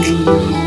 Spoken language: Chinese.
你。